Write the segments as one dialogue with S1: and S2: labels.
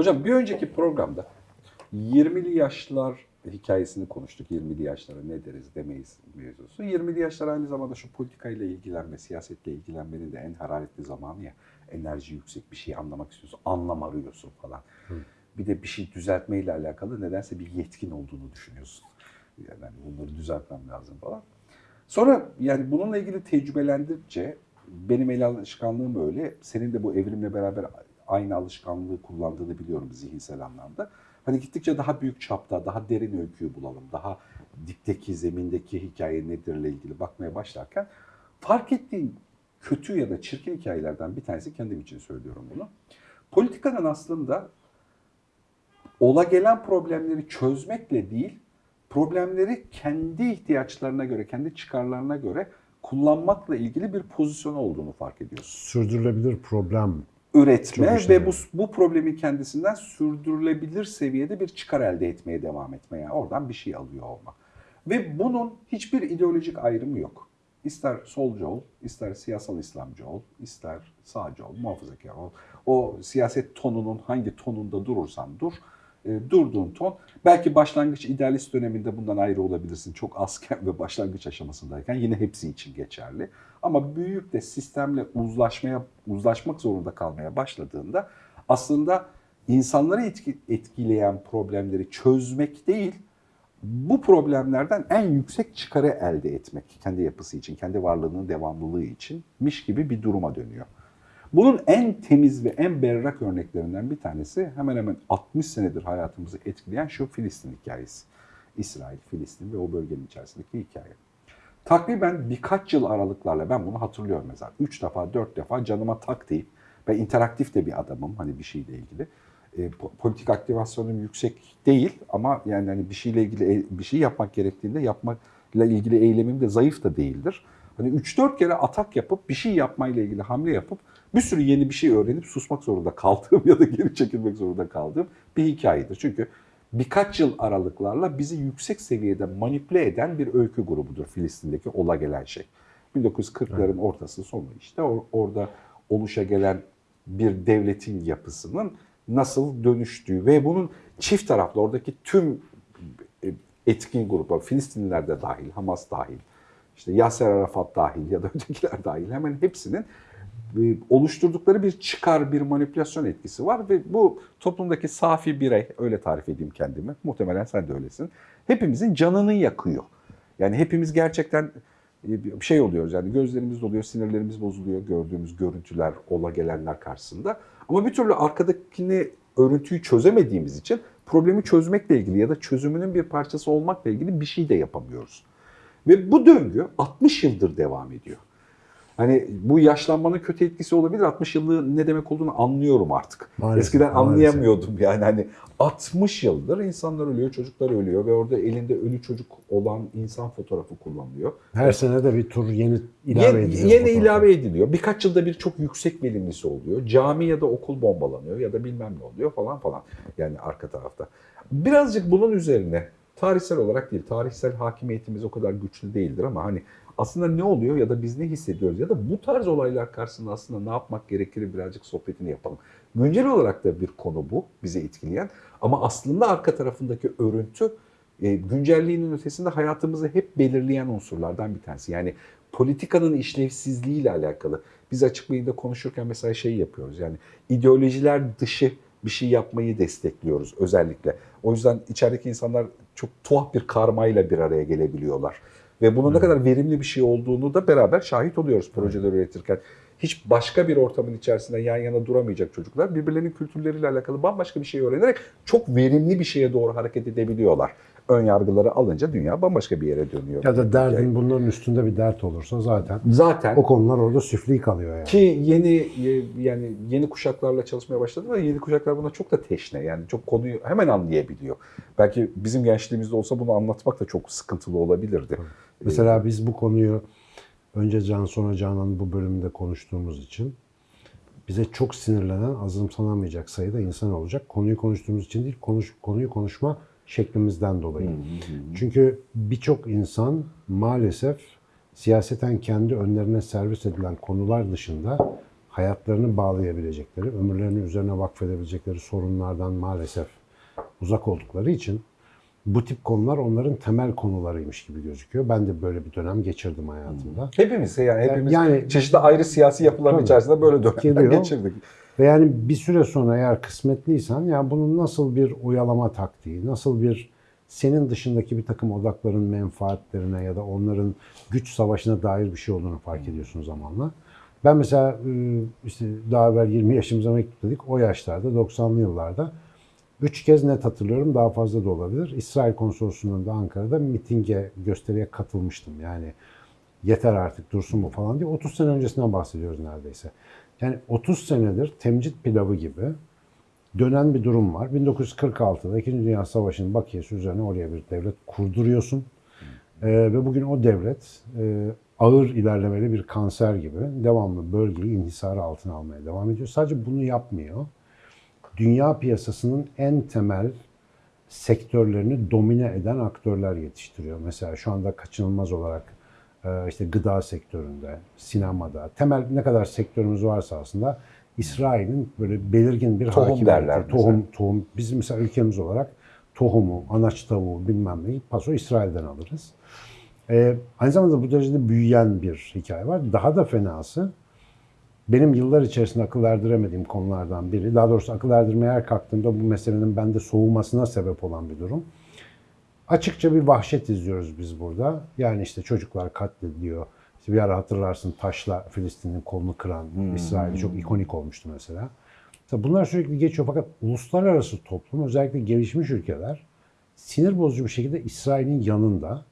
S1: Hocam bir önceki programda 20'li yaşlar hikayesini konuştuk. 20'li yaşlara ne deriz demeyiz mevzusu. 20'li yaşlar aynı zamanda şu politikayla ilgilenme, siyasetle ilgilenmenin de en hararetli zamanı ya. Enerji yüksek bir şey anlamak istiyorsun, anlam arıyorsun falan. Bir de bir şey düzeltmeyle alakalı nedense bir yetkin olduğunu düşünüyorsun. Yani hani bunları düzeltmem lazım falan. Sonra yani bununla ilgili tecrübelendikçe benim el alışkanlığım öyle. Senin de bu evrimle beraber aynı alışkanlığı kullandığını biliyorum zihinsel anlamda. Hani gittikçe daha büyük çapta, daha derin öyküyü bulalım. Daha dipteki, zemindeki hikaye nedirle ilgili bakmaya başlarken fark ettiğim kötü ya da çirkin hikayelerden bir tanesi kendim için söylüyorum bunu. Politikanın aslında ola gelen problemleri çözmekle değil, problemleri kendi ihtiyaçlarına göre, kendi çıkarlarına göre kullanmakla ilgili bir pozisyon olduğunu fark ediyorsun.
S2: Sürdürülebilir problem.
S1: Üretme ve bu, bu problemi kendisinden sürdürülebilir seviyede bir çıkar elde etmeye devam etme. Yani oradan bir şey alıyor olma. Ve bunun hiçbir ideolojik ayrımı yok. İster solcu ol, ister siyasal İslamcı ol, ister sağcı ol, muhafazakar ol. O siyaset tonunun hangi tonunda durursan dur, e, durduğun ton. Belki başlangıç idealist döneminde bundan ayrı olabilirsin. Çok azken ve başlangıç aşamasındayken yine hepsi için geçerli. Ama büyüyüp de sistemle uzlaşmaya uzlaşmak zorunda kalmaya başladığında aslında insanları etki- etkileyen problemleri çözmek değil, bu problemlerden en yüksek çıkarı elde etmek kendi yapısı için, kendi varlığının devamlılığı içinmiş gibi bir duruma dönüyor. Bunun en temiz ve en berrak örneklerinden bir tanesi hemen hemen 60 senedir hayatımızı etkileyen şu Filistin hikayesi. İsrail, Filistin ve o bölgenin içerisindeki hikaye. Takriben birkaç yıl aralıklarla ben bunu hatırlıyorum mesela. Üç defa, dört defa canıma tak deyip ve interaktif de bir adamım hani bir şeyle ilgili. E, po- politik aktivasyonum yüksek değil ama yani hani bir şeyle ilgili e- bir şey yapmak gerektiğinde yapmakla ilgili eylemim de zayıf da değildir. Hani 3-4 kere atak yapıp bir şey yapmayla ilgili hamle yapıp bir sürü yeni bir şey öğrenip susmak zorunda kaldığım ya da geri çekilmek zorunda kaldığım bir hikayedir. Çünkü birkaç yıl aralıklarla bizi yüksek seviyede manipüle eden bir öykü grubudur Filistin'deki ola gelen şey. 1940'ların ortası sonu işte or- orada oluşa gelen bir devletin yapısının nasıl dönüştüğü ve bunun çift taraflı oradaki tüm e, etkin gruplar, Filistinliler de dahil, Hamas dahil, işte Yasser Arafat dahil ya da ötekiler dahil hemen hepsinin oluşturdukları bir çıkar, bir manipülasyon etkisi var ve bu toplumdaki safi birey, öyle tarif edeyim kendimi, muhtemelen sen de öylesin, hepimizin canını yakıyor. Yani hepimiz gerçekten e, şey oluyoruz yani gözlerimiz doluyor, sinirlerimiz bozuluyor gördüğümüz görüntüler, ola gelenler karşısında. Ama bir türlü arkadakini, örüntüyü çözemediğimiz için problemi çözmekle ilgili ya da çözümünün bir parçası olmakla ilgili bir şey de yapamıyoruz. Ve bu döngü 60 yıldır devam ediyor. Hani bu yaşlanmanın kötü etkisi olabilir. 60 yıllığı ne demek olduğunu anlıyorum artık.
S2: Maalesef,
S1: Eskiden
S2: maalesef.
S1: anlayamıyordum yani hani 60 yıldır insanlar ölüyor, çocuklar ölüyor ve orada elinde ölü çocuk olan insan fotoğrafı kullanılıyor.
S2: Her sene de bir tur yeni ilave ediliyor.
S1: yeni
S2: fotoğrafa.
S1: ilave ediliyor. Birkaç yılda bir çok yüksek verimlisi oluyor. Cami ya da okul bombalanıyor ya da bilmem ne oluyor falan falan. Yani arka tarafta. Birazcık bunun üzerine tarihsel olarak değil, tarihsel hakimiyetimiz o kadar güçlü değildir ama hani aslında ne oluyor ya da biz ne hissediyoruz ya da bu tarz olaylar karşısında aslında ne yapmak gerekir birazcık sohbetini yapalım. Güncel olarak da bir konu bu bizi etkileyen ama aslında arka tarafındaki örüntü e, güncelliğinin ötesinde hayatımızı hep belirleyen unsurlardan bir tanesi. Yani politikanın işlevsizliğiyle alakalı. Biz açık beyinde konuşurken mesela şey yapıyoruz yani ideolojiler dışı bir şey yapmayı destekliyoruz özellikle. O yüzden içerideki insanlar çok tuhaf bir karmayla bir araya gelebiliyorlar. Ve bunun ne kadar verimli bir şey olduğunu da beraber şahit oluyoruz projeler üretirken. Hiç başka bir ortamın içerisinde yan yana duramayacak çocuklar birbirlerinin kültürleriyle alakalı bambaşka bir şey öğrenerek çok verimli bir şeye doğru hareket edebiliyorlar. Ön yargıları alınca dünya bambaşka bir yere dönüyor.
S2: Ya da derdin bunların üstünde bir dert olursa zaten
S1: Zaten
S2: o konular orada süfli kalıyor yani.
S1: ki yeni yani yeni kuşaklarla çalışmaya başladı ve yeni kuşaklar buna çok da teşne. Yani çok konuyu hemen anlayabiliyor. Belki bizim gençliğimizde olsa bunu anlatmak da çok sıkıntılı olabilirdi.
S2: Mesela biz bu konuyu önce Can sonra Canan'ın bu bölümünde konuştuğumuz için bize çok sinirlenen, azımsanamayacak sayıda insan olacak. Konuyu konuştuğumuz için değil, konuş, konuyu konuşma şeklimizden dolayı. Çünkü birçok insan maalesef siyaseten kendi önlerine servis edilen konular dışında hayatlarını bağlayabilecekleri, ömürlerini üzerine vakfedebilecekleri sorunlardan maalesef uzak oldukları için bu tip konular onların temel konularıymış gibi gözüküyor. Ben de böyle bir dönem geçirdim hayatımda.
S1: Hepimiz yani hepimiz
S2: Yani-
S1: çeşitli ayrı siyasi yapıların
S2: Tabii.
S1: içerisinde böyle dönemler
S2: Geliyor.
S1: geçirdik.
S2: Ve yani bir süre sonra eğer kısmetliysen ya bunun nasıl bir oyalama taktiği, nasıl bir senin dışındaki bir takım odakların menfaatlerine ya da onların güç savaşına dair bir şey olduğunu fark ediyorsun zamanla. Ben mesela e, işte daha evvel 20 yaşımıza mektup dedik. O yaşlarda 90'lı yıllarda üç kez net hatırlıyorum daha fazla da olabilir. İsrail konsolosluğunda Ankara'da mitinge, gösteriye katılmıştım. Yani yeter artık dursun bu falan diye 30 sene öncesinden bahsediyoruz neredeyse. Yani 30 senedir temcit pilavı gibi dönen bir durum var. 1946'da 2. Dünya Savaşı'nın bakiyesi üzerine oraya bir devlet kurduruyorsun. Ee, ve bugün o devlet e, ağır ilerlemeli bir kanser gibi devamlı bölgeyi inhisarı altına almaya devam ediyor. Sadece bunu yapmıyor. Dünya piyasasının en temel sektörlerini domine eden aktörler yetiştiriyor. Mesela şu anda kaçınılmaz olarak işte gıda sektöründe, sinemada, temel ne kadar sektörümüz varsa aslında İsrail'in böyle belirgin bir
S1: Tohum
S2: hakimiyeti,
S1: derler mesela.
S2: tohum, tohum. Bizim mesela ülkemiz olarak tohumu, anaç tavuğu bilmem neyi paso İsrail'den alırız. Ee, aynı zamanda bu derecede büyüyen bir hikaye var. Daha da fenası benim yıllar içerisinde akıl erdiremediğim konulardan biri. Daha doğrusu akıl erdirmeye her kalktığımda bu meselenin bende soğumasına sebep olan bir durum. Açıkça bir vahşet izliyoruz biz burada. Yani işte çocuklar katlediliyor. İşte bir ara hatırlarsın taşla Filistin'in kolunu kıran İsrail'i çok ikonik olmuştu mesela. Tabii bunlar sürekli geçiyor fakat uluslararası toplum özellikle gelişmiş ülkeler sinir bozucu bir şekilde İsrail'in yanında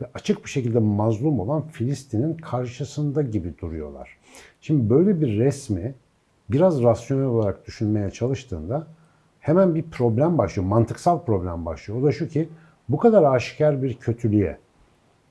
S2: ve açık bir şekilde mazlum olan Filistin'in karşısında gibi duruyorlar. Şimdi böyle bir resmi biraz rasyonel olarak düşünmeye çalıştığında hemen bir problem başlıyor, mantıksal problem başlıyor. O da şu ki bu kadar aşikar bir kötülüğe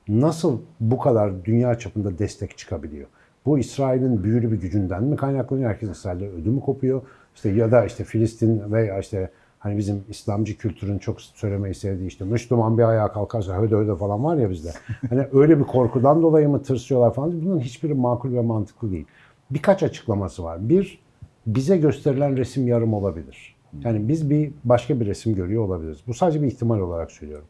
S2: nasıl bu kadar dünya çapında destek çıkabiliyor? Bu İsrail'in büyülü bir gücünden mi kaynaklanıyor? Herkes İsrail'de ödümü kopuyor. İşte ya da işte Filistin veya işte hani bizim İslamcı kültürün çok söylemeyi sevdiği işte Müslüman bir ayağa kalkarsa höde höde falan var ya bizde. Hani öyle bir korkudan dolayı mı tırsıyorlar falan. Bunun hiçbiri makul ve mantıklı değil. Birkaç açıklaması var. Bir, bize gösterilen resim yarım olabilir. Yani biz bir başka bir resim görüyor olabiliriz. Bu sadece bir ihtimal olarak söylüyorum.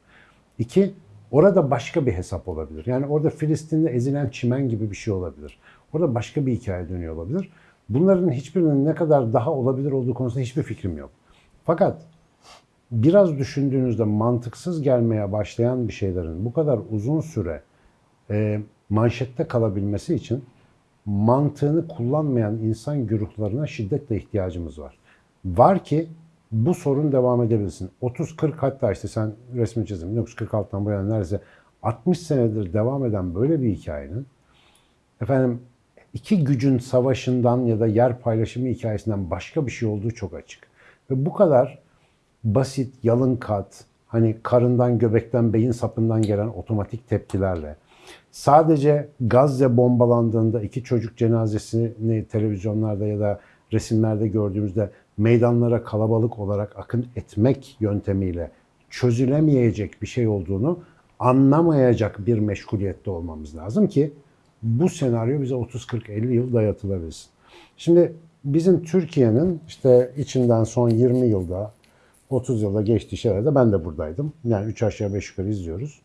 S2: İki, orada başka bir hesap olabilir. Yani orada Filistin'de ezilen çimen gibi bir şey olabilir. Orada başka bir hikaye dönüyor olabilir. Bunların hiçbirinin ne kadar daha olabilir olduğu konusunda hiçbir fikrim yok. Fakat biraz düşündüğünüzde mantıksız gelmeye başlayan bir şeylerin bu kadar uzun süre e, manşette kalabilmesi için mantığını kullanmayan insan güruhlarına şiddetle ihtiyacımız var. Var ki bu sorun devam edebilsin. 30-40 hatta işte sen resmi çizim 1946'dan bu yana neredeyse 60 senedir devam eden böyle bir hikayenin efendim iki gücün savaşından ya da yer paylaşımı hikayesinden başka bir şey olduğu çok açık. Ve bu kadar basit, yalın kat, hani karından, göbekten, beyin sapından gelen otomatik tepkilerle sadece Gazze bombalandığında iki çocuk cenazesini televizyonlarda ya da resimlerde gördüğümüzde meydanlara kalabalık olarak akın etmek yöntemiyle çözülemeyecek bir şey olduğunu anlamayacak bir meşguliyette olmamız lazım ki bu senaryo bize 30 40 50 yıl dayatılabilsin. Şimdi bizim Türkiye'nin işte içinden son 20 yılda 30 yılda geçtiği şeylerde ben de buradaydım. Yani 3 aşağı 5 yukarı izliyoruz.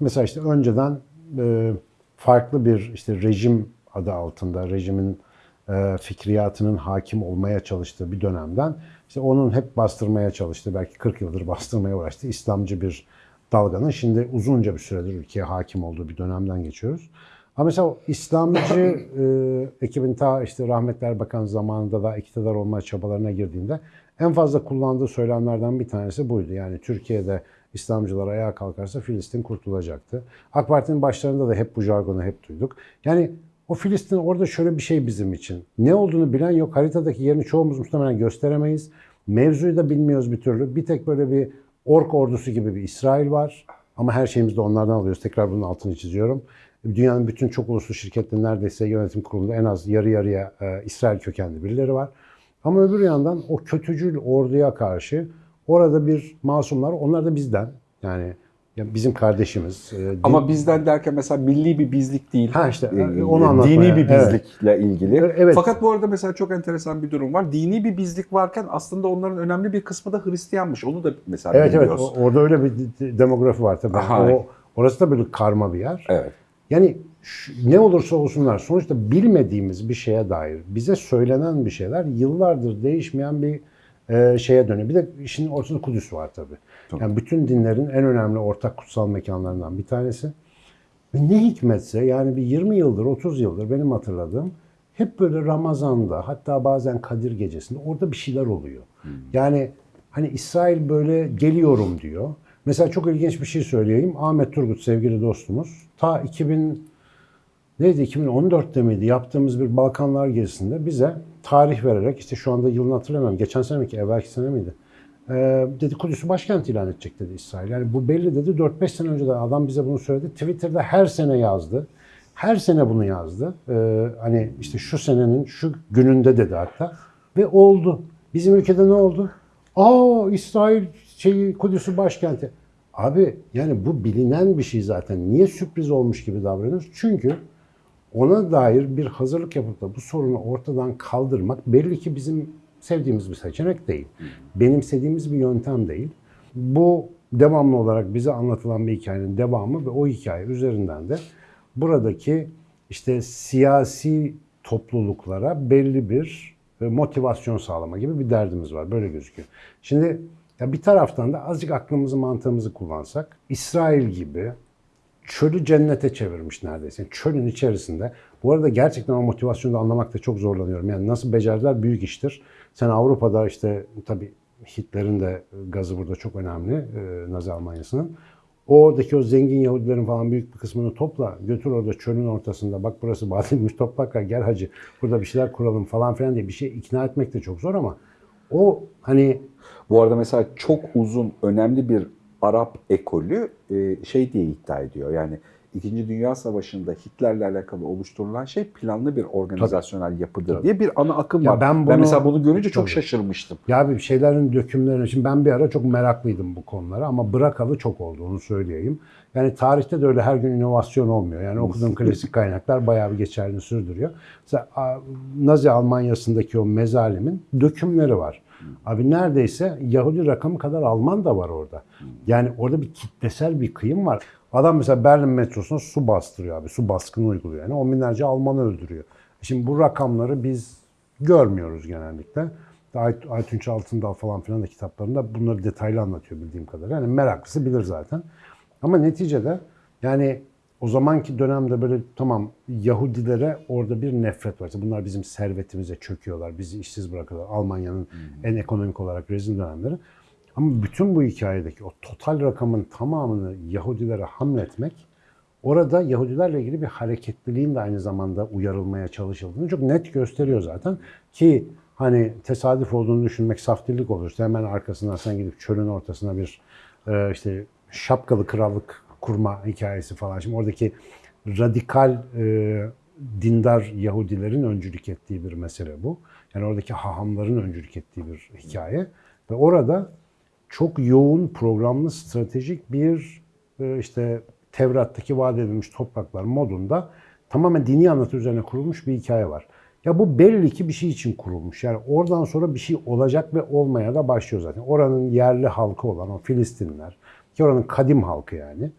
S2: Mesela işte önceden e, farklı bir işte rejim adı altında rejimin fikriyatının hakim olmaya çalıştığı bir dönemden işte onun hep bastırmaya çalıştığı belki 40 yıldır bastırmaya uğraştığı İslamcı bir dalganın şimdi uzunca bir süredir ülkeye hakim olduğu bir dönemden geçiyoruz. Ama mesela İslamcı e, ekibin ta işte rahmetli Erbakan zamanında da iktidar olma çabalarına girdiğinde en fazla kullandığı söylemlerden bir tanesi buydu. Yani Türkiye'de İslamcılar ayağa kalkarsa Filistin kurtulacaktı. AK Parti'nin başlarında da hep bu jargonu hep duyduk. Yani o Filistin orada şöyle bir şey bizim için. Ne olduğunu bilen yok. Haritadaki yerini çoğumuz muhtemelen gösteremeyiz. Mevzuyu da bilmiyoruz bir türlü. Bir tek böyle bir ork ordusu gibi bir İsrail var. Ama her şeyimizi de onlardan alıyoruz. Tekrar bunun altını çiziyorum. Dünyanın bütün çok uluslu şirketlerinin neredeyse yönetim kurulunda en az yarı yarıya e, İsrail kökenli birileri var. Ama öbür yandan o kötücül orduya karşı orada bir masumlar, onlar da bizden. Yani Ya bizim kardeşimiz. e, din-
S1: Ama bizden derken mesela milli bir bizlik değil.
S2: Ha işte,
S1: Ee,
S2: onu anlatmaya-
S1: Dini bir
S2: evet.
S1: bizlikle ilgili.
S2: E, evet.
S1: Fakat bu arada mesela çok enteresan bir durum var. Dini bir bizlik varken aslında onların önemli bir kısmı da Hristiyanmış. Onu da mesela
S2: evet evet
S1: bilmiyoruz.
S2: o- orada öyle bir de- demografi var tabii.
S1: Aha.
S2: O, orası da böyle karma bir yer.
S1: Evet.
S2: Yani ne olursa olsunlar sonuçta bilmediğimiz bir şeye dair bize söylenen bir şeyler yıllardır değişmeyen bir e, şeye dönüyor. Bir de işin ortasında Kudüs var tabii.
S1: Tabii.
S2: Yani bütün dinlerin en önemli ortak kutsal mekanlarından bir tanesi. Ve ne hikmetse yani bir 20 yıldır 30 yıldır benim hatırladığım hep böyle Ramazan'da hatta bazen Kadir gecesinde orada bir şeyler oluyor. Yani hani İsrail böyle geliyorum diyor. Mesela çok ilginç bir şey söyleyeyim. Ahmet Turgut sevgili dostumuz ta 2000 neydi 2014'te miydi yaptığımız bir Balkanlar gezisinde bize tarih vererek işte şu anda yılını hatırlamıyorum. Geçen sene mi ki evvelki sene miydi? Ee, dedi Kudüs'ü başkent ilan edecek dedi İsrail. Yani bu belli dedi 4-5 sene önce de adam bize bunu söyledi. Twitter'da her sene yazdı. Her sene bunu yazdı. Ee, hani işte şu senenin şu gününde dedi hatta. Ve oldu. Bizim ülkede ne oldu? Aa İsrail şeyi Kudüs'ü başkenti. Abi yani bu bilinen bir şey zaten. Niye sürpriz olmuş gibi davranıyoruz? Çünkü ona dair bir hazırlık yapıp da bu sorunu ortadan kaldırmak belli ki bizim sevdiğimiz bir seçenek değil. Benimsediğimiz bir yöntem değil. Bu devamlı olarak bize anlatılan bir hikayenin devamı ve o hikaye üzerinden de buradaki işte siyasi topluluklara belli bir e, motivasyon sağlama gibi bir derdimiz var. Böyle gözüküyor. Şimdi ya bir taraftan da azıcık aklımızı mantığımızı kullansak İsrail gibi çölü cennete çevirmiş neredeyse. Çölün içerisinde. Bu arada gerçekten o motivasyonu da anlamakta çok zorlanıyorum. Yani nasıl becerdiler büyük iştir. Sen Avrupa'da işte tabii Hitler'in de gazı burada çok önemli e, Nazi Almanya'sının. Oradaki o zengin Yahudilerin falan büyük bir kısmını topla. Götür orada çölün ortasında. Bak burası bademmiş topraklar gel hacı. Burada bir şeyler kuralım falan filan diye bir şey ikna etmek de çok zor ama o hani
S1: Bu arada mesela çok uzun önemli bir Arap ekolü e, şey diye iddia ediyor. Yani İkinci Dünya Savaşı'nda Hitler'le alakalı oluşturulan şey planlı bir organizasyonel yapıdır
S2: Tabii.
S1: diye bir ana akım
S2: Ya
S1: var.
S2: ben
S1: Ben,
S2: bunu-
S1: mesela bunu görünce çok
S2: Tabii.
S1: şaşırmıştım.
S2: Ya bir şeylerin dökümlerine, şimdi ben bir ara çok meraklıydım bu konulara ama bırakalı çok oldu onu söyleyeyim. Yani tarihte de öyle her gün inovasyon olmuyor. Yani okuduğum klasik kaynaklar bayağı bir geçerli sürdürüyor. Mesela Nazi Almanya'sındaki o mezalimin dökümleri var. Abi neredeyse Yahudi rakamı kadar Alman da var orada. Yani orada bir kitlesel bir kıyım var. Adam mesela Berlin metrosuna su bastırıyor abi. Su baskını uyguluyor. Yani on binlerce Almanı öldürüyor. Şimdi bu rakamları biz görmüyoruz genellikle. Ay, Aytunç Altındal falan filan da kitaplarında bunları detaylı anlatıyor bildiğim kadarıyla. Yani meraklısı bilir zaten. Ama neticede yani o zamanki dönemde böyle tamam Yahudilere orada bir nefret var. İşte bunlar bizim servetimize çöküyorlar, bizi işsiz bırakıyorlar. Almanya'nın en ekonomik olarak rezil dönemleri. Ama bütün bu hikayedeki o total rakamın tamamını Yahudilere hamletmek orada Yahudilerle ilgili bir hareketliliğin de aynı zamanda uyarılmaya çalışıldığını çok net gösteriyor zaten. Ki hani tesadüf olduğunu düşünmek saftirlik olur. İşte hemen arkasından sen gidip çölün ortasına bir e, işte şapkalı krallık kurma hikayesi falan. Şimdi oradaki radikal e, dindar Yahudilerin öncülük ettiği bir mesele bu. Yani oradaki hahamların öncülük ettiği bir hikaye. Ve orada çok yoğun programlı stratejik bir e, işte Tevrat'taki vaat edilmiş topraklar modunda tamamen dini anlatı üzerine kurulmuş bir hikaye var. Ya bu belli ki bir şey için kurulmuş. Yani oradan sonra bir şey olacak ve olmaya da başlıyor zaten. Oranın yerli halkı olan o Filistinliler, ki oranın kadim halkı yani.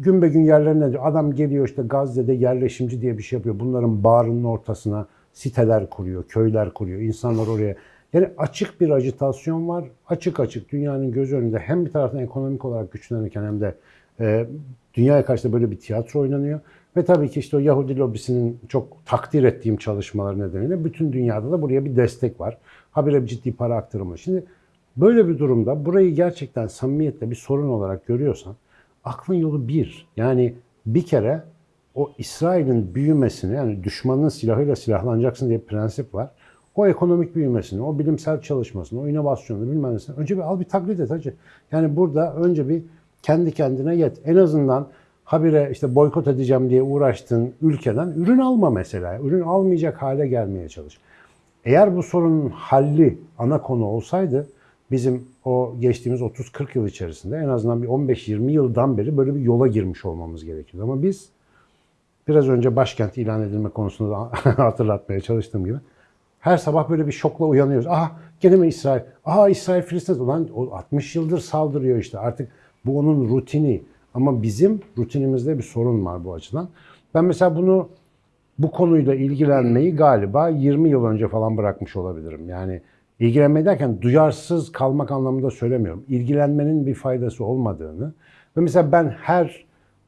S2: Gün be gün yerlerine adam geliyor işte Gazze'de yerleşimci diye bir şey yapıyor. Bunların bağrının ortasına siteler kuruyor, köyler kuruyor. İnsanlar oraya yani açık bir ajitasyon var. Açık açık dünyanın göz önünde hem bir taraftan ekonomik olarak güçlenirken hem de e, dünyaya karşı böyle bir tiyatro oynanıyor. Ve tabii ki işte o Yahudi lobisinin çok takdir ettiğim çalışmaları nedeniyle bütün dünyada da buraya bir destek var. Habire bir ciddi para aktarımı. Şimdi böyle bir durumda burayı gerçekten samimiyetle bir sorun olarak görüyorsan aklın yolu bir. Yani bir kere o İsrail'in büyümesini yani düşmanın silahıyla silahlanacaksın diye bir prensip var. O ekonomik büyümesini, o bilimsel çalışmasını, o inovasyonu bilmem nesini önce bir al bir taklit et hacı. Yani burada önce bir kendi kendine yet. En azından habire işte boykot edeceğim diye uğraştığın ülkeden ürün alma mesela. Ürün almayacak hale gelmeye çalış. Eğer bu sorunun halli ana konu olsaydı bizim o geçtiğimiz 30-40 yıl içerisinde en azından bir 15-20 yıldan beri böyle bir yola girmiş olmamız gerekiyor. Ama biz biraz önce başkent ilan edilme konusunda da hatırlatmaya çalıştığım gibi her sabah böyle bir şokla uyanıyoruz. Aha gene mi İsrail? Aha İsrail Filistin. Ulan o 60 yıldır saldırıyor işte artık bu onun rutini. Ama bizim rutinimizde bir sorun var bu açıdan. Ben mesela bunu bu konuyla ilgilenmeyi galiba 20 yıl önce falan bırakmış olabilirim. Yani ilgilenme derken duyarsız kalmak anlamında söylemiyorum. İlgilenmenin bir faydası olmadığını ve mesela ben her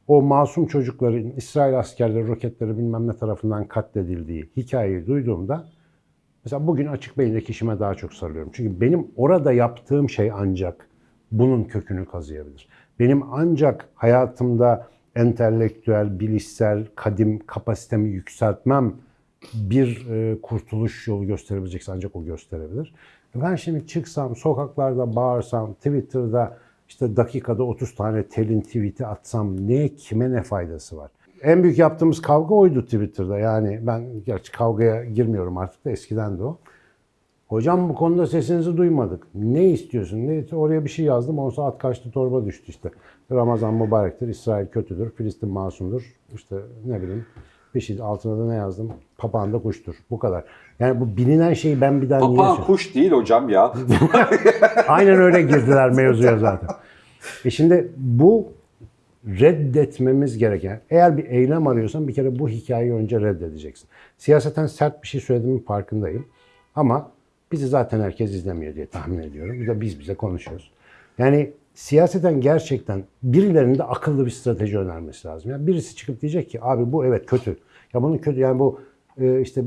S2: o masum çocukların İsrail askerleri, roketleri bilmem ne tarafından katledildiği hikayeyi duyduğumda mesela bugün açık beyindeki işime daha çok sarılıyorum. Çünkü benim orada yaptığım şey ancak bunun kökünü kazıyabilir. Benim ancak hayatımda entelektüel, bilişsel, kadim kapasitemi yükseltmem bir e, kurtuluş yolu gösterebilecekse ancak o gösterebilir. Ben şimdi çıksam, sokaklarda bağırsam, Twitter'da işte dakikada 30 tane telin tweet'i atsam ne kime ne faydası var? En büyük yaptığımız kavga oydu Twitter'da. Yani ben gerçi kavgaya girmiyorum artık da eskiden de o. Hocam bu konuda sesinizi duymadık. Ne istiyorsun? Ne oraya bir şey yazdım. 10 saat kaçtı torba düştü işte. Ramazan mübarektir, İsrail kötüdür, Filistin masumdur. İşte ne bileyim bir şey altına da ne yazdım? Papağan da kuştur. Bu kadar. Yani bu bilinen şeyi ben bir daha niye
S1: Papağan
S2: söyleyeyim?
S1: kuş değil hocam ya.
S2: Aynen öyle girdiler mevzuya zaten. E şimdi bu reddetmemiz gereken, eğer bir eylem arıyorsan bir kere bu hikayeyi önce reddedeceksin. Siyaseten sert bir şey söylediğimin farkındayım. Ama bizi zaten herkes izlemiyor diye tahmin ediyorum. Bir de biz bize konuşuyoruz. Yani siyaseten gerçekten birilerinin de akıllı bir strateji önermesi lazım. Yani birisi çıkıp diyecek ki abi bu evet kötü. Ya bunun kötü yani bu e, işte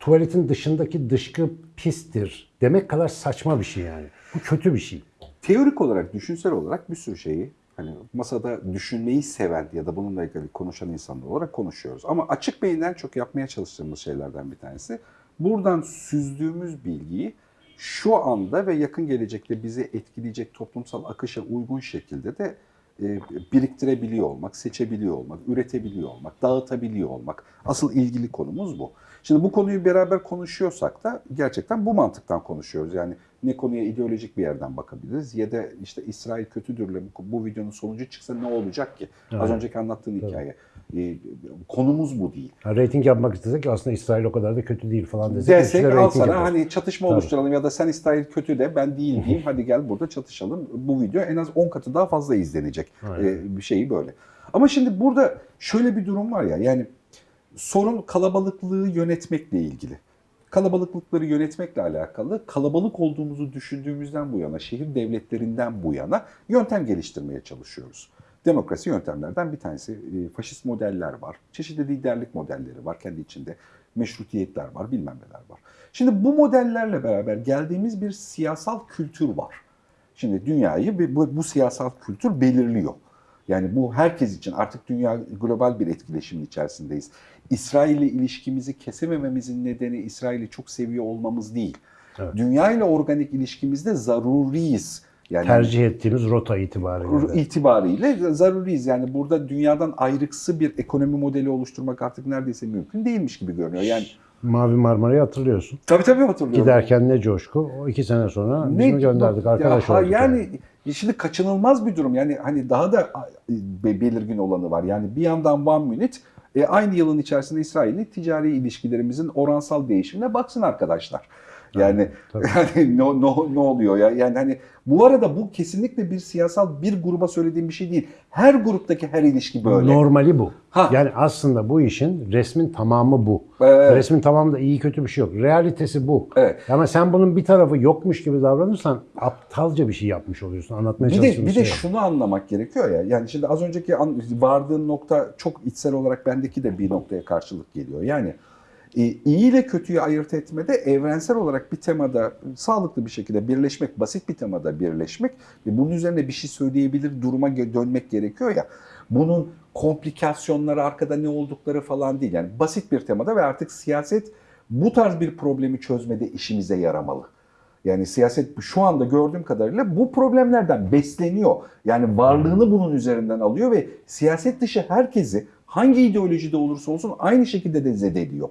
S2: tuvaletin dışındaki dışkı pistir demek kadar saçma bir şey yani. Bu kötü bir şey.
S1: Teorik olarak, düşünsel olarak bir sürü şeyi hani masada düşünmeyi seven ya da bununla ilgili konuşan insanlar olarak konuşuyoruz. Ama açık beyinden çok yapmaya çalıştığımız şeylerden bir tanesi buradan süzdüğümüz bilgiyi şu anda ve yakın gelecekte bizi etkileyecek toplumsal akışa uygun şekilde de e, biriktirebiliyor olmak, seçebiliyor olmak, üretebiliyor olmak, dağıtabiliyor olmak. Asıl ilgili konumuz bu. Şimdi bu konuyu beraber konuşuyorsak da gerçekten bu mantıktan konuşuyoruz. Yani ne konuya ideolojik bir yerden bakabiliriz ya da işte İsrail kötüdürle bu, videonun sonucu çıksa ne olacak ki? Az
S2: Evet.
S1: önceki anlattığın hikaye. E, konumuz bu değil.
S2: Ha, rating yapmak istesek aslında İsrail o kadar da kötü değil falan desek.
S1: Desek al sana
S2: yaparız.
S1: hani çatışma
S2: Tabii.
S1: oluşturalım ya da sen İsrail kötü de ben değil diyeyim. Hadi gel burada çatışalım. Bu video en az 10 katı daha fazla izlenecek. Ee, bir şeyi böyle. Ama şimdi burada şöyle bir durum var ya yani sorun kalabalıklığı yönetmekle ilgili. Kalabalıklıkları yönetmekle alakalı kalabalık olduğumuzu düşündüğümüzden bu yana, şehir devletlerinden bu yana yöntem geliştirmeye çalışıyoruz. Demokrasi yöntemlerden bir tanesi. E, Faşist modeller var. Çeşitli liderlik modelleri var kendi içinde. Meşrutiyetler var, bilmem neler var. Şimdi bu modellerle beraber geldiğimiz bir siyasal kültür var. Şimdi dünyayı bu, bu siyasal kültür belirliyor. Yani bu herkes için artık dünya global bir etkileşimin içerisindeyiz. İsrail ile ilişkimizi kesemememizin nedeni İsrail'i çok seviyor olmamız değil.
S2: Evet.
S1: Dünya ile organik ilişkimizde zaruriyiz. Yani
S2: Tercih ettiğimiz rota itibariyle.
S1: itibariyle zaruriyiz. Yani burada dünyadan ayrıksı bir ekonomi modeli oluşturmak artık neredeyse mümkün değilmiş gibi görünüyor. Yani
S2: Mavi Marmara'yı hatırlıyorsun.
S1: tabii tabii hatırlıyorum.
S2: Giderken ne coşku. O iki sene sonra biz mi gönderdik arkadaş
S1: ya,
S2: olduk.
S1: yani, şimdi kaçınılmaz bir durum. Yani hani daha da be- belirgin olanı var. Yani bir yandan One Minute e, aynı yılın içerisinde İsrail'le ticari ilişkilerimizin oransal değişimine baksın arkadaşlar. Yani,
S2: tabii.
S1: yani ne, ne, ne oluyor ya? Yani hani bu arada bu kesinlikle bir siyasal bir gruba söylediğim bir şey değil. Her gruptaki her ilişki böyle.
S2: Normali bu.
S1: Ha.
S2: Yani aslında bu işin resmin tamamı bu.
S1: Evet.
S2: Resmin tamamında iyi kötü bir şey yok. Realitesi bu.
S1: Evet.
S2: Ama sen bunun bir tarafı yokmuş gibi davranırsan aptalca bir şey yapmış oluyorsun. Anlatmaya
S1: Bir de, bir de
S2: şey. o.
S1: şunu anlamak gerekiyor ya. Yani şimdi az önceki vardığın nokta çok içsel olarak bendeki de bir noktaya karşılık geliyor. Yani iyi ile kötüyü ayırt etmede evrensel olarak bir temada sağlıklı bir şekilde birleşmek, basit bir temada birleşmek ve bunun üzerine bir şey söyleyebilir duruma dönmek gerekiyor ya. Bunun komplikasyonları arkada ne oldukları falan değil. Yani basit bir temada ve artık siyaset bu tarz bir problemi çözmede işimize yaramalı. Yani siyaset şu anda gördüğüm kadarıyla bu problemlerden besleniyor. Yani varlığını bunun üzerinden alıyor ve siyaset dışı herkesi hangi ideolojide olursa olsun aynı şekilde de zedeliyor.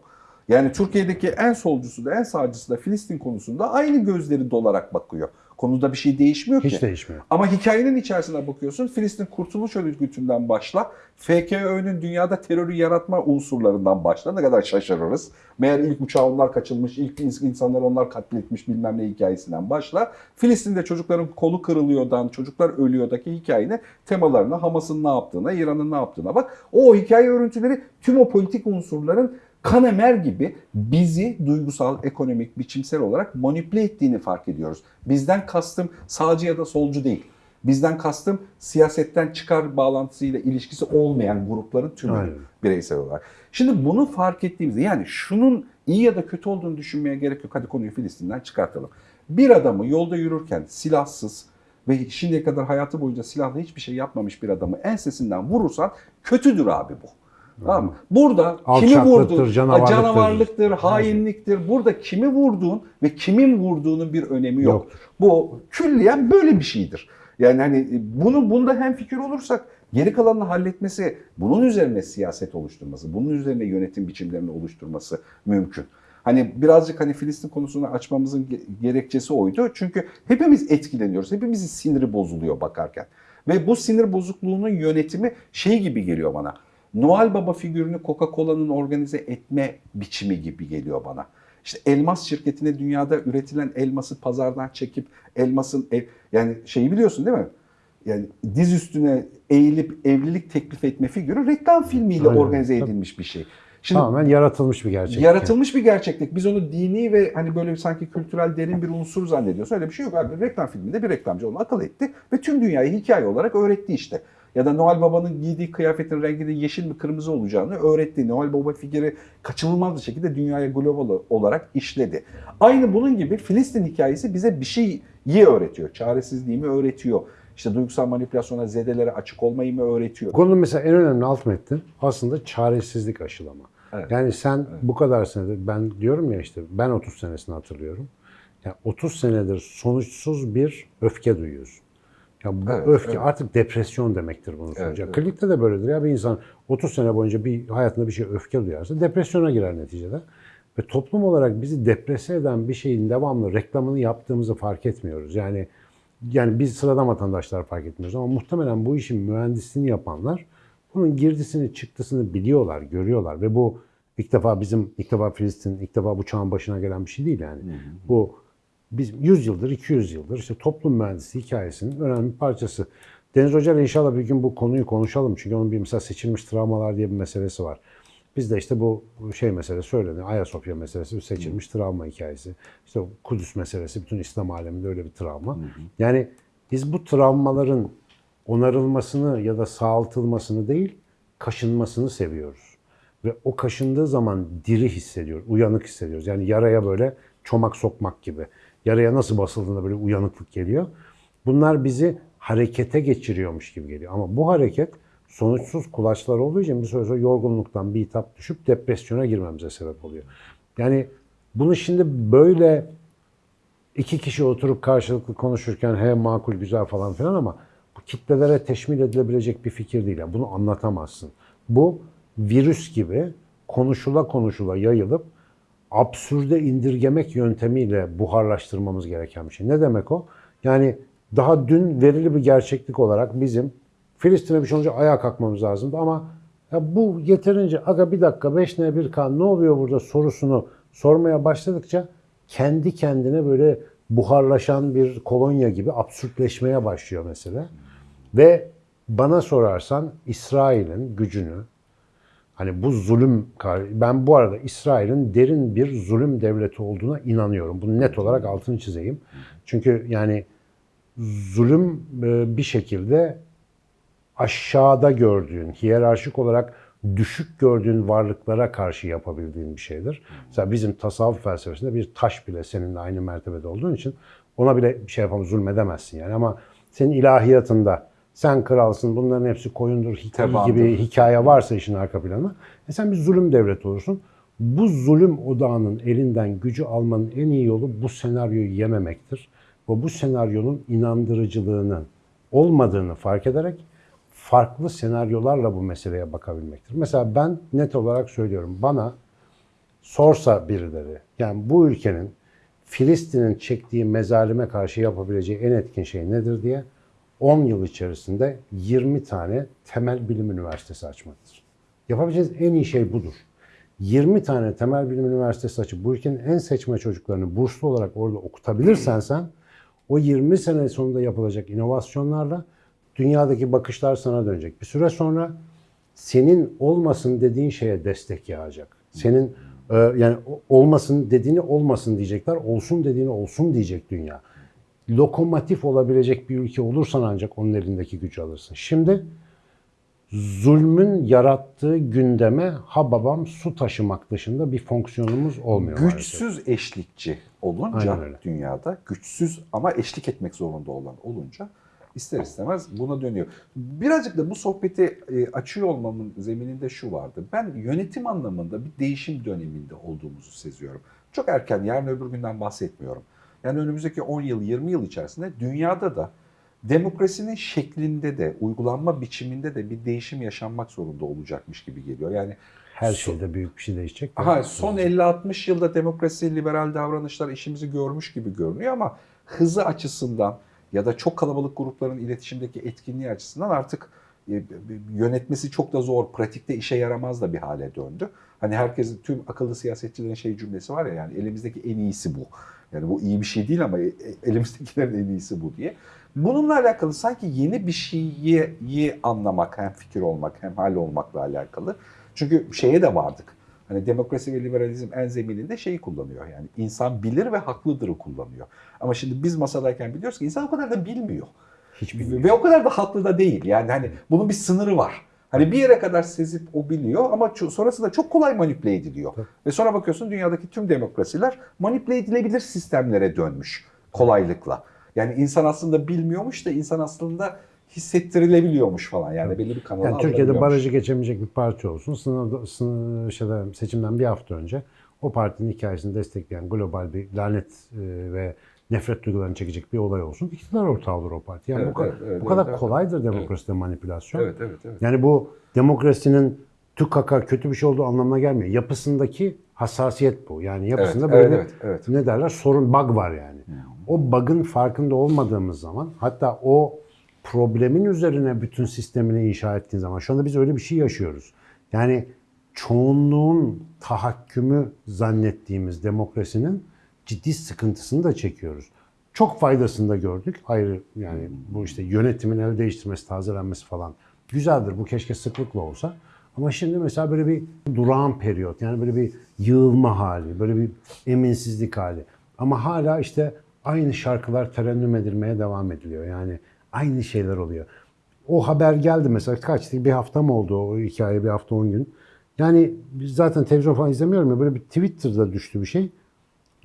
S1: Yani Türkiye'deki en solcusu da en sağcısı da Filistin konusunda aynı gözleri dolarak bakıyor. Konuda bir şey değişmiyor ki.
S2: Hiç değişmiyor.
S1: Ama hikayenin içerisine bakıyorsun. Filistin Kurtuluş Örgütü'nden başla. FKÖ'nün dünyada terörü yaratma unsurlarından başla. Ne kadar şaşırırız. Meğer ilk uçağı onlar kaçılmış, ilk ins- insanları onlar katletmiş bilmem ne hikayesinden başla. Filistin'de çocukların kolu kırılıyordan, çocuklar ölüyordaki hikayenin temalarına, Hamas'ın ne yaptığına, İran'ın ne yaptığına bak. O hikaye örüntüleri tüm o politik unsurların kanemer gibi bizi duygusal, ekonomik, biçimsel olarak manipüle ettiğini fark ediyoruz. Bizden kastım sağcı ya da solcu değil. Bizden kastım siyasetten çıkar bağlantısıyla ilişkisi olmayan grupların tümü
S2: Aynen.
S1: bireysel olarak. Şimdi bunu fark ettiğimizde yani şunun iyi ya da kötü olduğunu düşünmeye gerek yok. Hadi konuyu Filistin'den çıkartalım. Bir adamı yolda yürürken silahsız ve şimdiye kadar hayatı boyunca silahla hiçbir şey yapmamış bir adamı ensesinden vurursan kötüdür abi bu. Tamam mı? Burada kimi vurdun,
S2: canavarlıktır.
S1: canavarlıktır, hainliktir. Burada kimi vurduğun ve kimin vurduğunun bir önemi yok.
S2: Yoktur.
S1: Bu külliyen böyle bir şeydir. Yani hani bunu bunda hem fikir olursak geri kalanını halletmesi, bunun üzerine siyaset oluşturması, bunun üzerine yönetim biçimlerini oluşturması mümkün. Hani birazcık hani Filistin konusunu açmamızın ge- gerekçesi oydu. Çünkü hepimiz etkileniyoruz. Hepimizin siniri bozuluyor bakarken. Ve bu sinir bozukluğunun yönetimi şey gibi geliyor bana. Noel Baba figürünü Coca-Cola'nın organize etme biçimi gibi geliyor bana. İşte elmas şirketine dünyada üretilen elması pazardan çekip elmasın ev, yani şeyi biliyorsun değil mi? Yani diz üstüne eğilip evlilik teklif etme figürü reklam filmiyle
S2: Aynen.
S1: organize edilmiş bir şey. Şimdi
S2: Tamamen yaratılmış bir gerçek.
S1: yaratılmış bir gerçeklik. Biz onu dini ve hani böyle sanki kültürel derin bir unsur zannediyoruz. Öyle bir şey yok. Reklam filminde bir reklamcı onu akıl etti ve tüm dünyayı hikaye olarak öğretti işte. Ya da Noel Baba'nın giydiği kıyafetin renginin yeşil mi kırmızı olacağını öğretti. Noel Baba figürü kaçınılmaz bir şekilde dünyaya global olarak işledi. Aynı bunun gibi Filistin hikayesi bize bir şeyi öğretiyor. Çaresizliğimi öğretiyor. İşte duygusal manipülasyona, zedelere açık olmayı mı öğretiyor?
S2: Konunun mesela en önemli alt metni aslında çaresizlik aşılama.
S1: Evet.
S2: Yani sen bu kadar senedir ben diyorum ya işte ben 30 senesini hatırlıyorum. Yani 30 senedir sonuçsuz bir öfke duyuyorsun. Ya bu
S1: Evet,
S2: öfke
S1: evet.
S2: artık depresyon demektir sonucu.
S1: Evet, evet.
S2: Klinikte de böyledir ya bir insan 30 sene boyunca bir hayatında bir şey öfke duyarsa depresyona girer neticede. Ve toplum olarak bizi deprese eden bir şeyin devamlı reklamını yaptığımızı fark etmiyoruz. Yani yani biz sıradan vatandaşlar fark etmiyoruz ama muhtemelen bu işin mühendisliğini yapanlar bunun girdisini çıktısını biliyorlar, görüyorlar ve bu ilk defa bizim, ilk defa Filistin, ilk defa bu çağın başına gelen bir şey değil yani. Bu biz 100 yıldır, 200 yıldır işte toplum mühendisliği hikayesinin önemli bir parçası. Deniz Hoca inşallah bir gün bu konuyu konuşalım. Çünkü onun bir mesela seçilmiş travmalar diye bir meselesi var. Biz de işte bu şey meselesi söyleniyor. Ayasofya meselesi seçilmiş travma hikayesi. İşte Kudüs meselesi bütün İslam aleminde öyle bir travma. Yani biz bu travmaların onarılmasını ya da sağaltılmasını değil, kaşınmasını seviyoruz. Ve o kaşındığı zaman diri hissediyoruz, uyanık hissediyoruz. Yani yaraya böyle çomak sokmak gibi. Yaraya nasıl basıldığında böyle uyanıklık geliyor. Bunlar bizi harekete geçiriyormuş gibi geliyor. Ama bu hareket sonuçsuz kulaçlar olduğu için bir süre sonra yorgunluktan bir hitap düşüp depresyona girmemize sebep oluyor. Yani bunu şimdi böyle iki kişi oturup karşılıklı konuşurken he makul güzel falan filan ama bu kitlelere teşmil edilebilecek bir fikir değil. Yani bunu anlatamazsın. Bu virüs gibi konuşula konuşula yayılıp absürde indirgemek yöntemiyle buharlaştırmamız gereken bir şey. Ne demek o? Yani daha dün verili bir gerçeklik olarak bizim Filistin'e bir şey olunca ayağa kalkmamız lazımdı ama ya bu yeterince aga bir dakika 5 ne 1 kan ne oluyor burada sorusunu sormaya başladıkça kendi kendine böyle buharlaşan bir kolonya gibi absürtleşmeye başlıyor mesele. Ve bana sorarsan İsrail'in gücünü hani bu zulüm ben bu arada İsrail'in derin bir zulüm devleti olduğuna inanıyorum. Bunu net olarak altını çizeyim. Çünkü yani zulüm e, bir şekilde aşağıda gördüğün, hiyerarşik olarak düşük gördüğün varlıklara karşı yapabildiğin bir şeydir. Mesela bizim tasavvuf felsefesinde bir taş bile seninle aynı mertebede olduğun için ona bile bir şey yapamaz, zulmedemezsin yani. Ama senin ilahiyatında sen kralsın, bunların hepsi koyundur, hikaye gibi hikaye varsa işin arka planı. E sen bir zulüm devleti olursun. Bu zulüm odağının elinden gücü almanın en iyi yolu bu senaryoyu yememektir. Ve bu senaryonun inandırıcılığının olmadığını fark ederek farklı senaryolarla bu meseleye bakabilmektir. Mesela ben net olarak söylüyorum. Bana sorsa birileri, yani bu ülkenin Filistin'in çektiği mezalime karşı yapabileceği en etkin şey nedir diye 10 yıl içerisinde 20 tane temel bilim üniversitesi açmaktır. Yapabileceğiniz en iyi şey budur. 20 tane temel bilim üniversitesi açıp bu ülkenin en seçme çocuklarını burslu olarak orada okutabilirsen sen o 20 sene sonunda yapılacak inovasyonlarla dünyadaki bakışlar sana dönecek. Bir süre sonra senin olmasın dediğin şeye destek yağacak. Senin e, yani olmasın dediğini olmasın diyecekler, olsun dediğini olsun diyecek dünya. Lokomotif olabilecek bir ülke olursan ancak onun elindeki gücü alırsın. Şimdi zulmün yarattığı gündeme ha babam su taşımak dışında bir fonksiyonumuz olmuyor maalesef.
S1: Güçsüz eşlikçi olunca dünyada güçsüz ama eşlik etmek zorunda olan olunca ister istemez buna dönüyor. Birazcık da bu sohbeti e, açıyor olmamın zemininde şu vardı. Ben yönetim anlamında bir değişim döneminde olduğumuzu seziyorum. Çok erken yarın öbür günden bahsetmiyorum. Yani önümüzdeki 10 yıl 20 yıl içerisinde dünyada da demokrasinin şeklinde de uygulanma biçiminde de bir değişim yaşanmak zorunda olacakmış gibi geliyor. Yani
S2: Her şeyde büyük bir şey değişecek.
S1: Aha, son 50-60 yılda demokrasi, liberal davranışlar işimizi görmüş gibi görünüyor ama hızı açısından ya da çok kalabalık grupların iletişimdeki etkinliği açısından artık e, yönetmesi çok da zor, pratikte işe yaramaz da bir hale döndü. Hani herkesin, tüm akıllı siyasetçilerin şey cümlesi var ya yani elimizdeki en iyisi bu. Yani bu iyi bir şey değil ama e- e- elimizdekilerin en iyisi bu diye. Bununla alakalı sanki yeni bir şeyi anlamak, hem fikir olmak, hem hal olmakla alakalı. Çünkü şeye de vardık. Hani demokrasi ve liberalizm en zemininde şeyi kullanıyor. Yani insan bilir ve haklıdırı kullanıyor. Ama şimdi biz masadayken biliyoruz ki insan o kadar da bilmiyor.
S2: Hiç bilmiyorum.
S1: Ve o kadar da haklı da değil. Yani hani bunun bir sınırı var. Hani bir yere kadar sezip o biliyor ama sonrasında çok kolay manipüle ediliyor. Ve sonra bakıyorsun dünyadaki tüm demokrasiler manipüle edilebilir sistemlere dönmüş kolaylıkla. Yani insan aslında bilmiyormuş da insan aslında hissettirilebiliyormuş falan. Yani belli bir kanala
S2: Yani Türkiye'de barajı geçemeyecek bir parti olsun. Sınavda, sınır, şeyde, seçimden bir hafta önce o partinin hikayesini destekleyen global bir lanet e, ve nefret duygularını çekecek bir olay olsun. İktidar ortağı olur o parti. Yani
S1: Evet,
S2: bu,
S1: evet, evet,
S2: bu kadar
S1: evet,
S2: kolaydır demokraside manipülasyon.
S1: Evet, evet, evet.
S2: Yani bu demokrasinin tükaka kötü bir şey olduğu anlamına gelmiyor. Yapısındaki hassasiyet bu. Yani yapısında
S1: Evet,
S2: böyle
S1: evet, evet, evet.
S2: ne derler sorun bug var yani. O bug'ın farkında olmadığımız zaman hatta o problemin üzerine bütün sistemini inşa ettiğin zaman şu anda biz öyle bir şey yaşıyoruz. Yani çoğunluğun tahakkümü zannettiğimiz demokrasinin ciddi sıkıntısını da çekiyoruz. Çok faydasını da gördük. Hayır yani bu işte yönetimin el değiştirmesi, tazelenmesi falan güzeldir. Bu keşke sıklıkla olsa. Ama şimdi mesela böyle bir durağan periyot yani böyle bir yığılma hali, böyle bir eminsizlik hali. Ama hala işte aynı şarkılar terennüm edilmeye devam ediliyor. Yani aynı şeyler oluyor. O haber geldi mesela kaçtı bir hafta mı oldu o hikaye bir hafta on gün. Yani zaten televizyon falan izlemiyorum ya böyle bir Twitter'da düştü bir şey.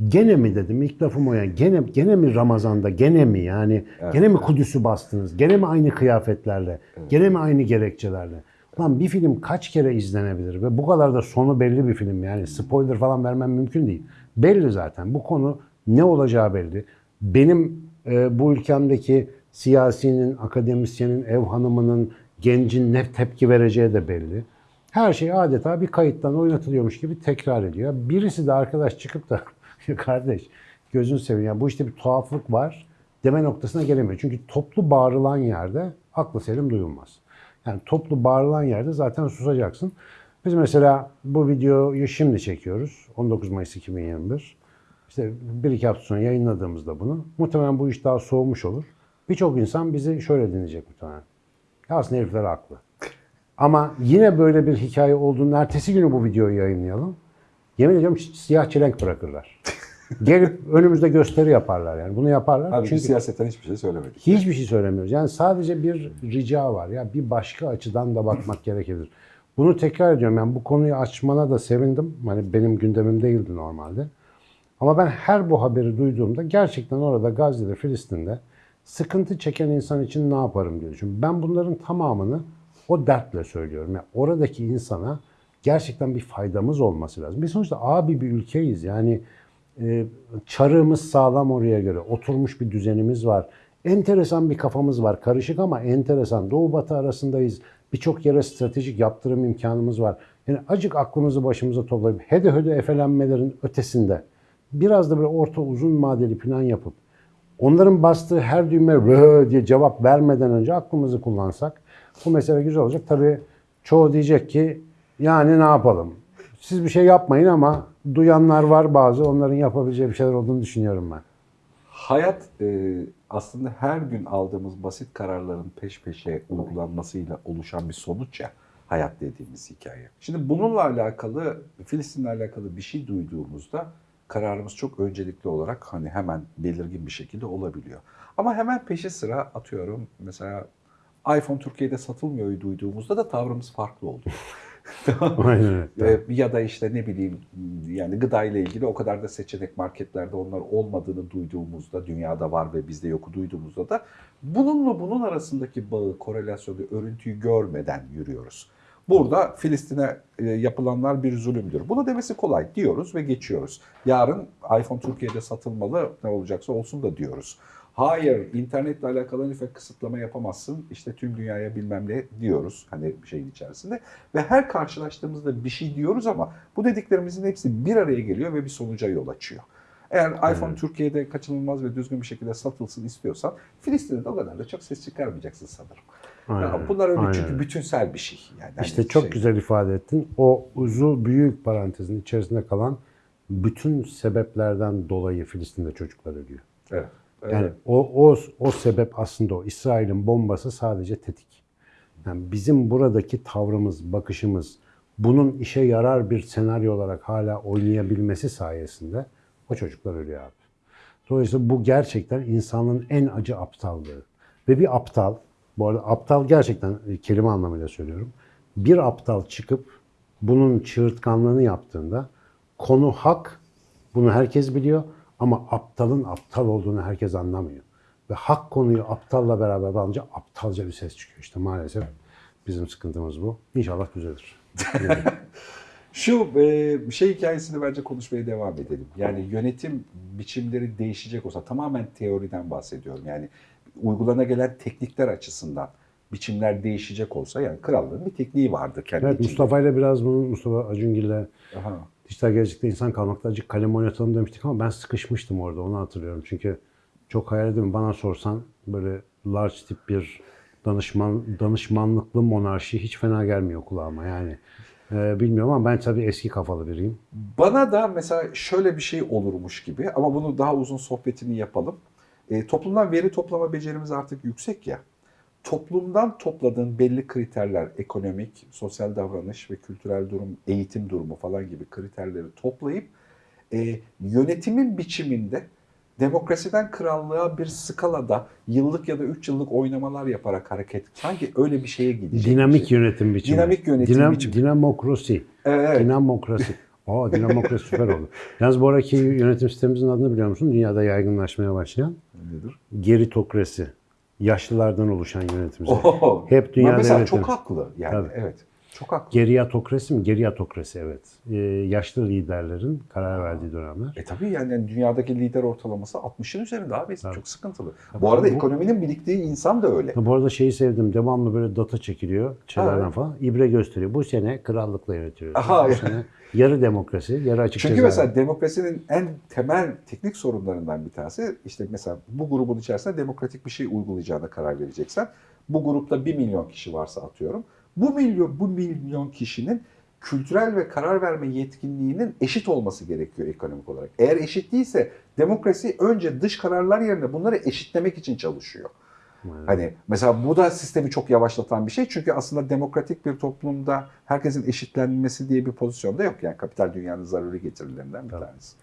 S2: Gene mi dedim ilk lafım o ya. Gene, gene mi Ramazan'da gene mi yani gene mi Kudüs'ü bastınız? Gene mi aynı kıyafetlerle? Gene mi aynı gerekçelerle? Lan bir film kaç kere izlenebilir ve bu kadar da sonu belli bir film yani spoiler falan vermem mümkün değil. Belli zaten bu konu ne olacağı belli. Benim e, bu ülkemdeki siyasinin, akademisyenin, ev hanımının, gencin ne tepki vereceği de belli. Her şey adeta bir kayıttan oynatılıyormuş gibi tekrar ediyor. Birisi de arkadaş çıkıp da "Ya kardeş gözün seveyim ya bu işte bir tuhaflık var deme noktasına gelemiyor. Çünkü toplu bağırılan yerde aklı selim duyulmaz. Yani toplu bağırılan yerde zaten susacaksın. Biz mesela bu videoyu şimdi çekiyoruz. 19 Mayıs 2021. İşte bir iki hafta sonra yayınladığımızda bunu. Muhtemelen bu iş daha soğumuş olur. Birçok insan bizi şöyle dinleyecek muhtemelen. Ya aslında herifler haklı. Ama yine böyle bir hikaye olduğunda ertesi günü bu videoyu yayınlayalım. Yemin ediyorum siyah çelenk bırakırlar. Gelip önümüzde gösteri yaparlar yani. Bunu yaparlar.
S1: Abi
S2: çünkü
S1: siyasetten hiçbir şey söylemedik.
S2: hiçbir şey söylemiyoruz. Yani sadece bir rica var. Ya bir başka açıdan da bakmak gerekebilir. Bunu tekrar ediyorum. Yani bu konuyu açmana da sevindim. Hani benim gündemim değildi normalde. Ama ben her bu haberi duyduğumda gerçekten orada Gazze'de, Filistin'de sıkıntı çeken insan için ne yaparım diye düşünüyorum. Ben bunların tamamını o dertle söylüyorum. Yani oradaki insana gerçekten bir faydamız olması lazım. Biz sonuçta abi bir ülkeyiz. Yani e, çarığımız sağlam oraya göre. Oturmuş bir düzenimiz var. Enteresan bir kafamız var. Karışık ama enteresan. Doğu batı arasındayız. Birçok yere stratejik yaptırım imkanımız var. Yani acık aklımızı başımıza toplayıp hede hede efelenmelerin ötesinde biraz da böyle orta uzun vadeli plan yapıp onların bastığı her düğme rö diye cevap vermeden önce aklımızı kullansak bu mesele güzel olacak. Tabii çoğu diyecek ki yani ne yapalım? Siz bir şey yapmayın ama duyanlar var bazı onların yapabileceği bir şeyler olduğunu düşünüyorum ben.
S1: Hayat e, aslında her gün aldığımız basit kararların peş peşe uygulanmasıyla oluşan bir sonuç ya hayat dediğimiz hikaye. Şimdi bununla alakalı, Filistin'le alakalı bir şey duyduğumuzda kararımız çok öncelikli olarak hani hemen belirgin bir şekilde olabiliyor. Ama hemen peşi sıra atıyorum mesela iPhone Türkiye'de satılmıyor duyduğumuzda da tavrımız farklı oldu.
S2: Aynen.
S1: Ee, ya da işte ne bileyim yani gıda ile ilgili o kadar da seçenek marketlerde onlar olmadığını duyduğumuzda dünyada var ve bizde yoku duyduğumuzda da bununla bunun arasındaki bağı, korelasyonu, örüntüyü görmeden yürüyoruz. Burada Filistin'e e, yapılanlar bir zulümdür. Bunu demesi kolay diyoruz ve geçiyoruz. Yarın iPhone Türkiye'de satılmalı ne olacaksa olsun da diyoruz. Hayır, internetle alakalı lütfen kısıtlama yapamazsın. İşte tüm dünyaya bilmem ne diyoruz hani bir şeyin içerisinde. Ve her karşılaştığımızda bir şey diyoruz ama bu dediklerimizin hepsi bir araya geliyor ve bir sonuca yol açıyor. Eğer iPhone Türkiye'de kaçınılmaz ve düzgün bir şekilde satılsın istiyorsan Filistin'de de o kadar da çok ses çıkarmayacaksın sanırım.
S2: Aynen
S1: bunlar öyle
S2: Aynen
S1: çünkü bütünsel bir şey. Yani hani
S2: İşte çok
S1: şey-
S2: güzel ifade ettin. O uzun büyük parantezin içerisinde kalan bütün sebeplerden dolayı Filistin'de çocuklar ölüyor.
S1: Evet.
S2: Yani o, o, o sebep aslında o. İsrail'in bombası sadece tetik. Yani bizim buradaki tavrımız, bakışımız, bunun işe yarar bir senaryo olarak hala oynayabilmesi sayesinde o çocuklar ölüyor abi. Dolayısıyla bu gerçekten insanın en acı aptallığı. Ve bir aptal, bu arada aptal gerçekten e, kelime anlamıyla söylüyorum. Bir aptal çıkıp bunun çığırtkanlığını yaptığında konu hak, bunu herkes biliyor ama aptalın aptal olduğunu herkes anlamıyor. Ve hak konuyu aptalla beraber alınca aptalca bir ses çıkıyor. İşte maalesef bizim sıkıntımız bu. İnşallah düzelir.
S1: Şu e, şey hikayesini bence konuşmaya devam edelim. Yani yönetim biçimleri değişecek olsa tamamen teoriden bahsediyorum. Yani uygulana gelen teknikler açısından biçimler değişecek olsa yani krallığın bir tekniği vardı kendi
S2: Evet
S1: içinde.
S2: Mustafa ile biraz bunu Mustafa Acungil'le
S1: Aha.
S2: Dijital gelecekte insan kalmakta acık kalem oynatalım demiştik ama ben sıkışmıştım orada onu hatırlıyorum. Çünkü çok hayal ediyorum bana sorsan böyle large tip bir danışman danışmanlıklı monarşi hiç fena gelmiyor kulağıma yani. Ee, bilmiyorum ama ben tabii eski kafalı biriyim.
S1: Bana da mesela şöyle bir şey olurmuş gibi ama bunu daha uzun sohbetini yapalım. E, toplumdan veri toplama becerimiz artık yüksek ya. Toplumdan topladığın belli kriterler, ekonomik, sosyal davranış ve kültürel durum, eğitim durumu falan gibi kriterleri toplayıp e, yönetimin biçiminde demokrasiden krallığa bir skalada yıllık ya da 3 yıllık oynamalar yaparak hareket sanki öyle bir şeye gidecek.
S2: Dinamik
S1: bir şey.
S2: yönetim biçimi.
S1: Dinamik yönetim
S2: Dinam-
S1: biçimi.
S2: Dinamokrasi.
S1: Evet, evet.
S2: Dinamokrasi. Aa dinamokrasi süper oldu. Yalnız bu araki yönetim sistemimizin adını biliyor musun? Dünyada yaygınlaşmaya başlayan
S1: Nedir?
S2: geritokrasi. Yaşlılardan oluşan yönetim.
S1: Oho.
S2: Hep dünya
S1: mesela
S2: devletleri.
S1: çok haklı yani
S2: Tabii.
S1: evet. Çok haklı.
S2: Geriyatokrasi mi? Geriyatokrasi evet. Ee, yaşlı liderlerin karar verdiği dönemler.
S1: E tabii yani, dünyadaki lider ortalaması 60'ın üzerinde abi.
S2: Tabii.
S1: Çok sıkıntılı. Bu arada
S2: Bu-
S1: ekonominin biriktiği insan da öyle.
S2: Ha, bu arada şeyi sevdim. Devamlı böyle data çekiliyor.
S1: Ha.
S2: falan. İbre gösteriyor. Bu sene krallıkla yönetiyoruz.
S1: Aha,
S2: bu sene yarı demokrasi, yarı açık
S1: Çünkü
S2: ceza.
S1: mesela demokrasinin en temel teknik sorunlarından bir tanesi işte mesela bu grubun içerisinde demokratik bir şey uygulayacağına karar vereceksen bu grupta 1 milyon kişi varsa atıyorum. Bu milyon bu milyon kişinin kültürel ve karar verme yetkinliğinin eşit olması gerekiyor ekonomik olarak. Eğer eşit değilse demokrasi önce dış kararlar yerine bunları eşitlemek için çalışıyor.
S2: Evet.
S1: Hani mesela bu da sistemi çok yavaşlatan bir şey. Çünkü aslında demokratik bir toplumda herkesin eşitlenmesi diye bir pozisyonda yok. Yani kapital dünyanın zaruri getirilerinden bir
S2: Tabii.
S1: tanesi.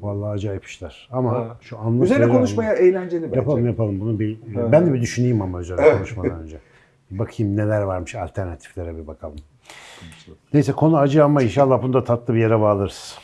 S2: Vallahi acayip işler. Ama
S1: Ha.
S2: şu anlık
S1: Üzerine konuşmaya eğlenceli bence.
S2: Yapalım yapalım bunu bir
S1: Ha.
S2: ben de bir düşüneyim ama üzerine
S1: Evet.
S2: konuşmadan önce. Bakayım neler varmış alternatiflere bir bakalım. Neyse konu acı ama inşallah bunu da tatlı bir yere bağlarız.